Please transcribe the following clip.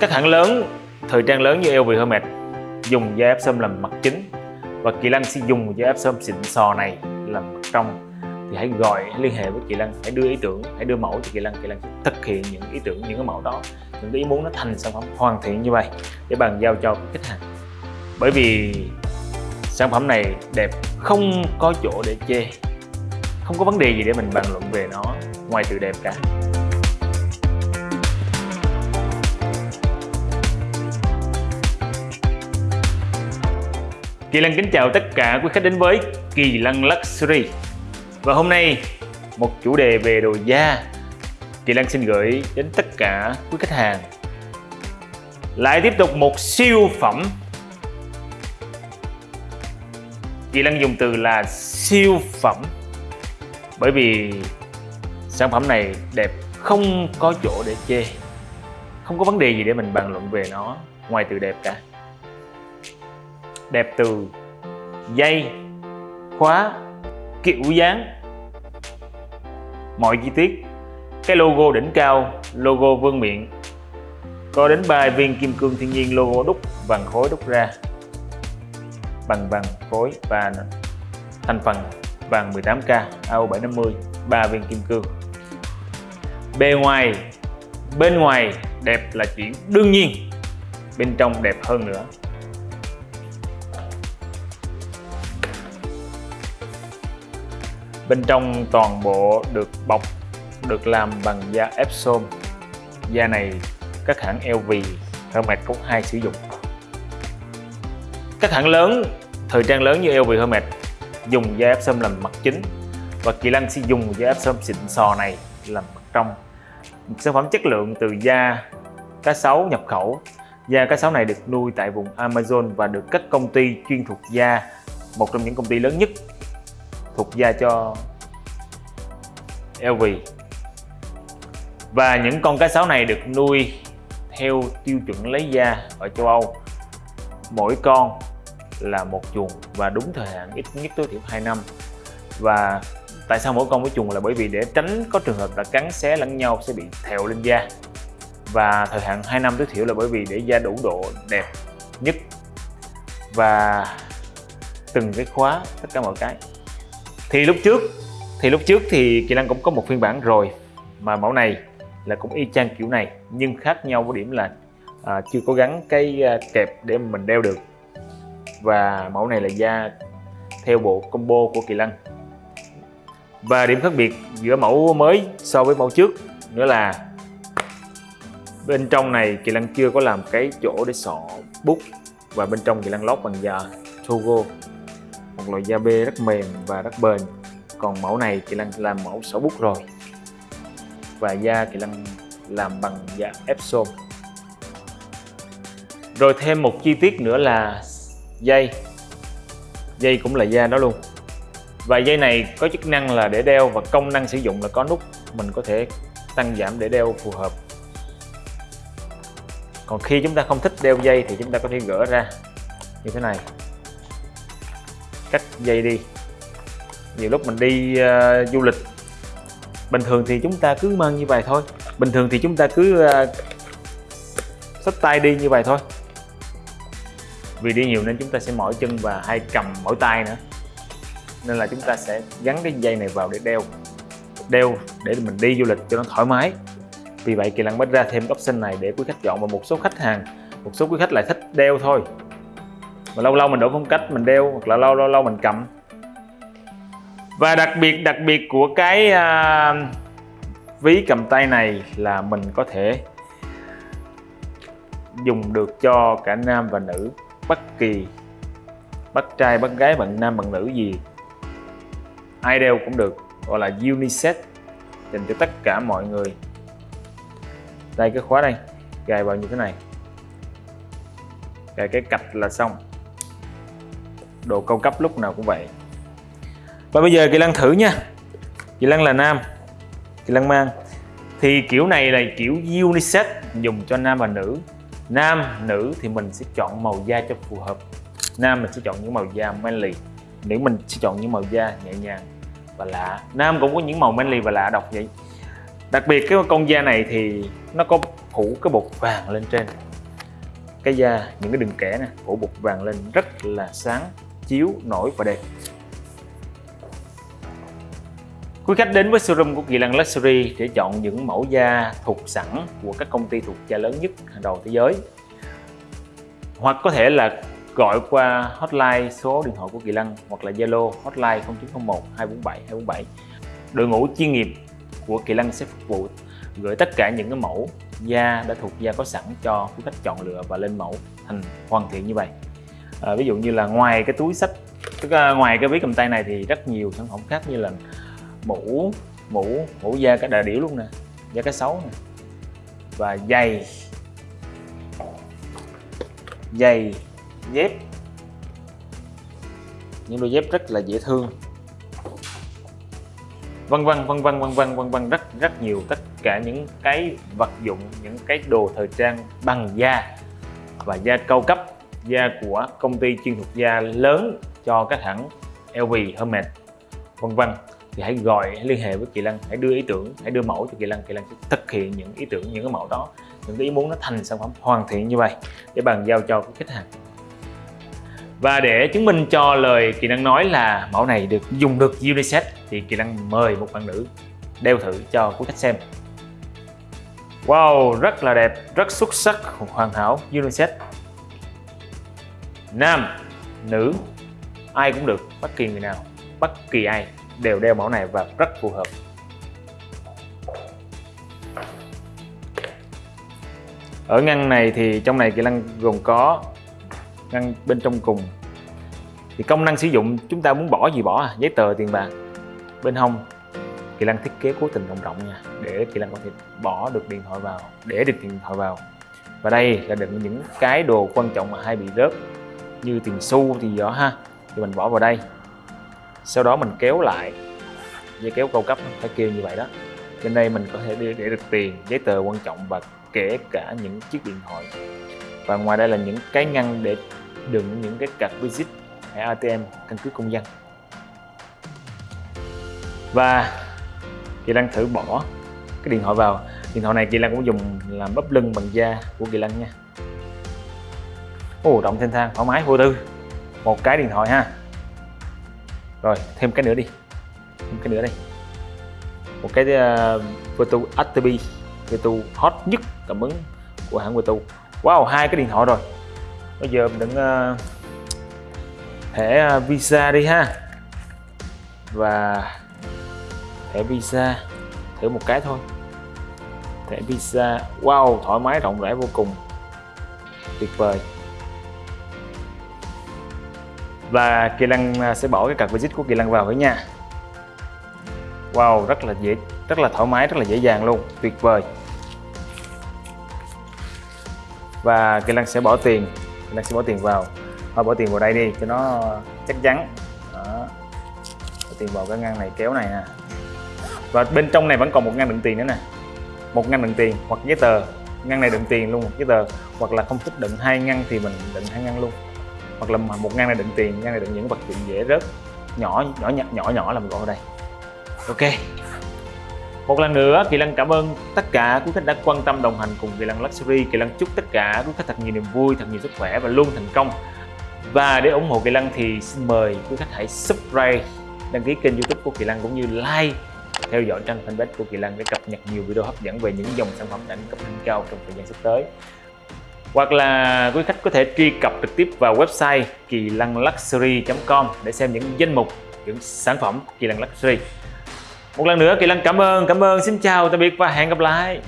Các hãng lớn, thời trang lớn như LV Hermes dùng da ép làm mặt chính và Kỳ Lăng sẽ dùng da ép xịn sò này làm mặt trong. Thì hãy gọi hãy liên hệ với Kỳ Lăng hãy đưa ý tưởng hãy đưa mẫu cho Kỳ Lăng Kỳ Lăng sẽ thực hiện những ý tưởng những cái mẫu đó những cái ý muốn nó thành sản phẩm hoàn thiện như vậy để bàn giao cho khách hàng. Bởi vì sản phẩm này đẹp không có chỗ để chê không có vấn đề gì để mình bàn luận về nó ngoài từ đẹp cả. Kỳ Lăng kính chào tất cả quý khách đến với Kỳ Lăng Luxury. Và hôm nay, một chủ đề về đồ da. Kỳ Lăng xin gửi đến tất cả quý khách hàng. Lại tiếp tục một siêu phẩm. Kỳ Lăng dùng từ là siêu phẩm, Bởi vì sản phẩm này đẹp không có chỗ để chê. Không có vấn đề gì để mình bàn luận về nó ngoài từ đẹp cả đẹp từ dây, khóa, kiểu dáng. Mọi chi tiết, cái logo đỉnh cao, logo vương miện. Có đến 3 viên kim cương thiên nhiên logo đúc vàng khối đúc ra. Bằng vàng khối và thành phần vàng 18K AO750 3 viên kim cương. Bề ngoài, bên ngoài đẹp là chuyện đương nhiên, bên trong đẹp hơn nữa. Bên trong toàn bộ được bọc được làm bằng da Epsom. Da này các hãng LV, Hermes cũng hay sử dụng. Các hãng lớn, thời trang lớn như LV Hermes dùng da Epsom làm mặt chính và Kỳ Lân sẽ dùng da Epsom xịn sò này làm mặt trong. Sản phẩm chất lượng từ da cá sấu nhập khẩu. Da cá sấu này được nuôi tại vùng Amazon và được các công ty chuyên thuộc da, một trong những công ty lớn nhất thuộc da cho LV và những con cá sấu này được nuôi theo tiêu chuẩn lấy da ở châu Âu. Mỗi con là một chuồng và đúng thời hạn ít nhất tối thiểu 2 năm. Và tại sao mỗi con mỗi chuồng là? Bởi vì để tránh có trường hợp là cắn xé lẫn nhau sẽ bị thèo lên da. Và thời hạn 2 năm tối thiểu là bởi vì để da đủ độ đẹp nhất. Và từng cái khóa tất cả mọi cái. Thì lúc trước thì lúc trước thì Kỳ Lân cũng có một phiên bản rồi mà mẫu này là cũng y chang kiểu này nhưng khác nhau có điểm là à, chưa có gắn cái à, kẹp để mình đeo được. Và mẫu này là da theo bộ combo của Kỳ Lân. Và điểm khác biệt giữa mẫu mới so với mẫu trước nữa là bên trong này Kỳ Lân chưa có làm cái chỗ để sọ bút và bên trong Kỳ Lân lót bằng da Togo một loại da bê rất mềm và rất bền còn mẫu này chị Lân làm mẫu sổ bút rồi. Và da chị Lân làm bằng da Epsom rồi thêm một chi tiết nữa là dây. Dây cũng là da đó luôn. Và dây này có chức năng là để đeo và công năng sử dụng là có nút mình có thể tăng giảm để đeo phù hợp. Còn khi chúng ta không thích đeo dây thì chúng ta có thể gỡ ra như thế này. Cắt dây đi nhiều lúc mình đi uh, du lịch bình thường thì chúng ta cứ mang như vậy thôi. Bình thường thì chúng ta cứ uh, xách tay đi như vậy thôi. Vì đi nhiều nên chúng ta sẽ mỏi chân và hay cầm mỏi tay nữa. Nên là chúng ta sẽ gắn cái dây này vào để đeo đeo để mình đi du lịch cho nó thoải mái. Vì vậy kỳ lân mới ra thêm option này để quý khách chọn và một số khách hàng một số quý khách lại thích đeo thôi. Mà lâu lâu mình đổi phong cách mình đeo hoặc là lâu lâu lâu mình cầm và đặc biệt đặc biệt của cái uh, ví cầm tay này là mình có thể dùng được cho cả nam và nữ bất kỳ bất trai bất gái bạn nam bạn nữ gì. Ai đeo cũng được gọi là unisex dành cho tất cả mọi người. Đây cái khóa đây gài vào như thế này. Gài cái cạch là xong. Đồ cao cấp lúc nào cũng vậy và bây giờ kỳ lân thử nha. Kỳ lân là nam, kỳ lân mang. Thì kiểu này là kiểu unisex, dùng cho nam và nữ. Nam, nữ thì mình sẽ chọn màu da cho phù hợp. Nam mình sẽ chọn những màu da manly, nữ mình sẽ chọn những màu da nhẹ nhàng và lạ. Nam cũng có những màu manly và lạ độc vậy. Đặc biệt cái con da này thì nó có phủ cái bột vàng lên trên. Cái da, những cái đường kẻ nè, phủ bột vàng lên, rất là sáng, chiếu, nổi và đẹp. Quý khách đến với showroom của Kỳ Lân Luxury để chọn những mẫu da thuộc sẵn của các công ty thuộc da lớn nhất hàng đầu thế giới. Hoặc có thể là gọi qua hotline số điện thoại của Kỳ Lân hoặc là Zalo hotline 0901 247 247. Đội ngũ chuyên nghiệp của Kỳ Lân sẽ phục vụ gửi tất cả những cái mẫu da đã thuộc da có sẵn cho quý khách chọn lựa và lên mẫu thành hoàn thiện như vậy. À, ví dụ như là ngoài cái túi sách tức là ngoài cái ví cầm tay này thì rất nhiều sản phẩm khác như là mũ mũ mũ da cả đà điểu luôn nè da cá sấu nè. Và giày giày dép. Những đôi dép rất là dễ thương. Vân vân vân vân vân vân vân vân rất rất nhiều tất cả những cái vật dụng những cái đồ thời trang bằng da và da cao cấp da của công ty chuyên thuộc da lớn cho các hãng LV, Hermes. Vân vân thì hãy gọi, hãy liên hệ với Kỳ Lân, hãy đưa ý tưởng, hãy đưa mẫu cho Kỳ Lân. Kỳ Lân sẽ thực hiện những ý tưởng, những cái mẫu đó, những cái ý muốn nó thành sản phẩm hoàn thiện như vậy để bàn giao cho khách hàng. Và để chứng minh cho lời Kỳ Lân nói là mẫu này được dùng được unisex thì Kỳ Lân mời một bạn nữ đeo thử cho quý khách xem. Wow, rất là đẹp, rất xuất sắc, hoàn hảo unisex nam, nữ, ai cũng được, bất kỳ người nào, bất kỳ ai đều đeo mẫu này và rất phù hợp. Ở ngăn này thì trong này kỹ năng gồm có ngăn bên trong cùng. Thì công năng sử dụng, chúng ta muốn bỏ gì bỏ à? Giấy tờ, tiền bạc. Bên hông, kỹ năng thiết kế cố tình rộng rộng nha, để kỹ năng có thể bỏ được điện thoại vào, để được điện thoại vào. Và đây là đựng những cái đồ quan trọng mà hay bị rớt, như tiền xu thì gió ha. Thì mình bỏ vào đây sau đó mình kéo lại dây kéo cao cấp phải kêu như vậy đó. Bên đây mình có thể để, để được tiền giấy tờ quan trọng và kể cả những chiếc điện thoại. Và ngoài đây là những cái ngăn để đựng những cái card visit hay ATM căn cứ công dân. Và Kỳ lan thử bỏ cái điện thoại vào. Điện thoại này Kỳ lan cũng dùng làm bắp lưng bằng da của Kỳ lan nha. Ồ động thanh thang thoải mái vô tư. Một cái điện thoại ha rồi thêm cái nữa đi. Thêm cái nữa đây. Một cái ờ, uh, Virtu Actibi Virtu hot nhất cảm ứng của hãng Virtu wow hai cái điện thoại rồi. Bây giờ mình đừng uh, ờ, thẻ ờ, Visa đi ha. Và thẻ Visa thử một cái thôi. Thẻ Visa wow thoải mái rộng rãi vô cùng. Tuyệt vời và Kỳ Lăng à, sẽ bỏ cái card visit của Kỳ Lăng vào với nha Wow, rất là dễ, rất là thoải mái, rất là dễ dàng luôn. Tuyệt vời. Và Kỳ Lăng sẽ bỏ tiền. Kỳ Lăng sẽ bỏ tiền vào. Thôi, bỏ tiền vào đây đi, cho nó chắc chắn. Đó. bỏ tiền vào cái ngăn này kéo này nè. Và bên trong này vẫn còn một ngăn đựng tiền nữa nè. Một ngăn đựng tiền hoặc giấy tờ. Ngăn này đựng tiền luôn giấy tờ. Hoặc là không thích đựng hai ngăn thì mình đựng hai ngăn luôn hoặc là một ngăn này đựng tiền, ngăn này đựng những vật dụng dễ rớt, nhỏ nhỏ nhỏ nhỏ nhỏ là mình gọi ở đây. Ok. Một lần nữa, Kỳ Lân cảm ơn tất cả quý khách đã quan tâm đồng hành cùng Kỳ Lân Luxury. Kỳ Lân chúc tất cả quý khách thật nhiều niềm vui, thật nhiều sức khỏe và luôn thành công. Và để ủng hộ Kỳ Lân thì xin mời quý khách hãy subscribe, đăng ký kênh youtube của Kỳ Lân cũng như like, theo dõi trang fanpage của Kỳ Lân để cập nhật nhiều video hấp dẫn về những dòng sản phẩm đẳng cấp đỉnh cao trong thời gian sắp tới hoặc là quý khách có thể truy cập trực tiếp vào website kỳ lăng luxury.com để xem những danh mục, những sản phẩm kỳ lăng luxury. Một lần nữa, kỳ lăng cảm ơn cảm ơn. Xin chào, tạm biệt và hẹn gặp lại.